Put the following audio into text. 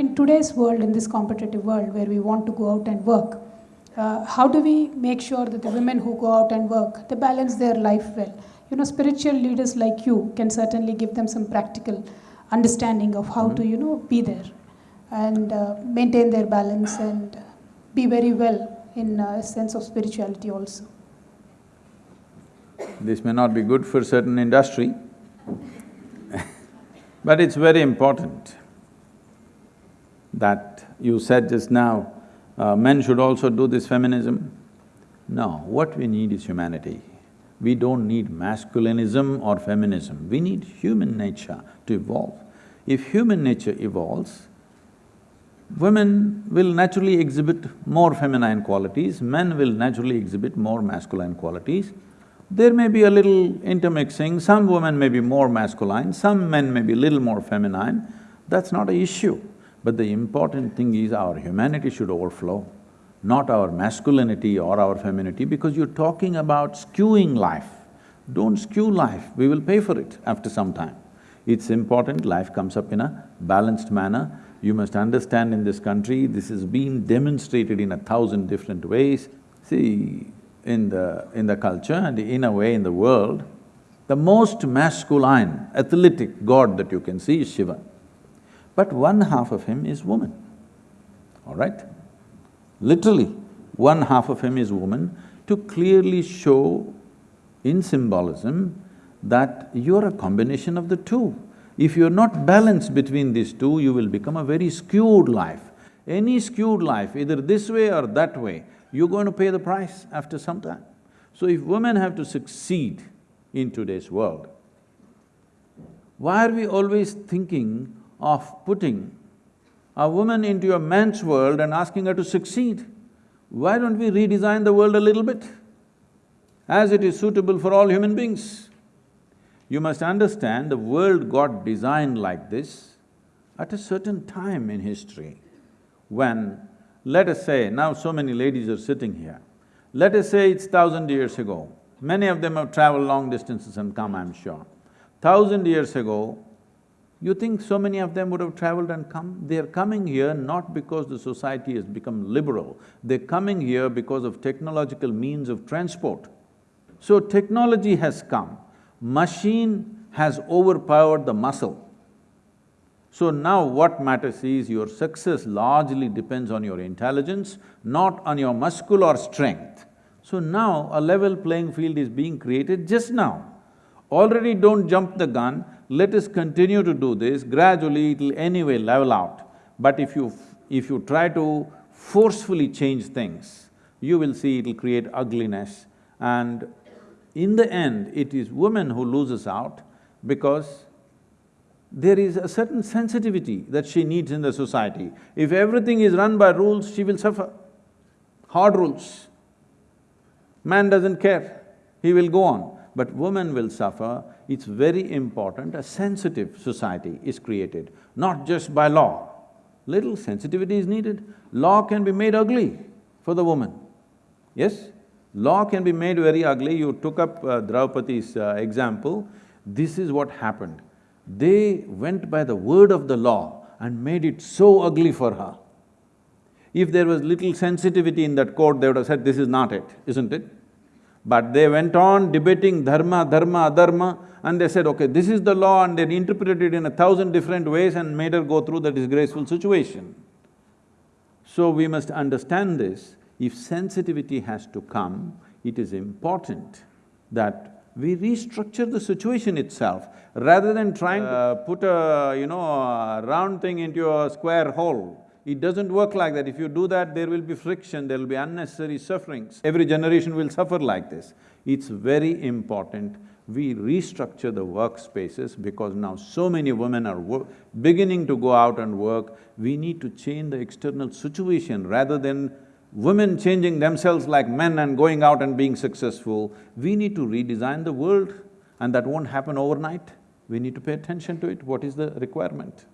In today's world, in this competitive world where we want to go out and work, uh, how do we make sure that the women who go out and work, they balance their life well? You know, spiritual leaders like you can certainly give them some practical understanding of how mm-hmm. to, you know, be there and uh, maintain their balance and be very well in a sense of spirituality also. This may not be good for certain industry, but it's very important that you said just now, uh, men should also do this feminism. No, what we need is humanity. We don't need masculinism or feminism, we need human nature to evolve. If human nature evolves, women will naturally exhibit more feminine qualities, men will naturally exhibit more masculine qualities. There may be a little intermixing, some women may be more masculine, some men may be a little more feminine, that's not an issue. But the important thing is our humanity should overflow, not our masculinity or our femininity, because you're talking about skewing life. Don't skew life, we will pay for it after some time. It's important life comes up in a balanced manner. You must understand in this country, this has been demonstrated in a thousand different ways. See, in the… in the culture and in a way in the world, the most masculine, athletic god that you can see is Shiva. But one half of him is woman, all right? Literally, one half of him is woman to clearly show in symbolism that you're a combination of the two. If you're not balanced between these two, you will become a very skewed life. Any skewed life, either this way or that way, you're going to pay the price after some time. So if women have to succeed in today's world, why are we always thinking of putting a woman into a man's world and asking her to succeed? Why don't we redesign the world a little bit, as it is suitable for all human beings? You must understand the world got designed like this at a certain time in history when let us say, now so many ladies are sitting here, let us say it's thousand years ago, many of them have traveled long distances and come, I'm sure. Thousand years ago, you think so many of them would have traveled and come? They're coming here not because the society has become liberal, they're coming here because of technological means of transport. So technology has come, machine has overpowered the muscle. So now what matters is your success largely depends on your intelligence, not on your muscular strength. So now a level playing field is being created just now. Already don't jump the gun, let us continue to do this, gradually it'll anyway level out. But if you… if you try to forcefully change things, you will see it'll create ugliness and in the end, it is woman who loses out because there is a certain sensitivity that she needs in the society. If everything is run by rules, she will suffer. Hard rules. Man doesn't care, he will go on. But women will suffer, it's very important, a sensitive society is created, not just by law. Little sensitivity is needed. Law can be made ugly for the woman, yes? Law can be made very ugly. You took up uh, Draupadi's uh, example, this is what happened. They went by the word of the law and made it so ugly for her. If there was little sensitivity in that court, they would have said, this is not it, isn't it? But they went on debating dharma, dharma, adharma, and they said, okay, this is the law, and they interpreted it in a thousand different ways and made her go through the disgraceful situation. So we must understand this, if sensitivity has to come, it is important that we restructure the situation itself rather than trying to uh, put a, you know, a round thing into a square hole. It doesn't work like that. If you do that, there will be friction, there will be unnecessary sufferings. Every generation will suffer like this. It's very important we restructure the workspaces because now so many women are beginning to go out and work. We need to change the external situation rather than women changing themselves like men and going out and being successful, we need to redesign the world and that won't happen overnight. We need to pay attention to it, what is the requirement?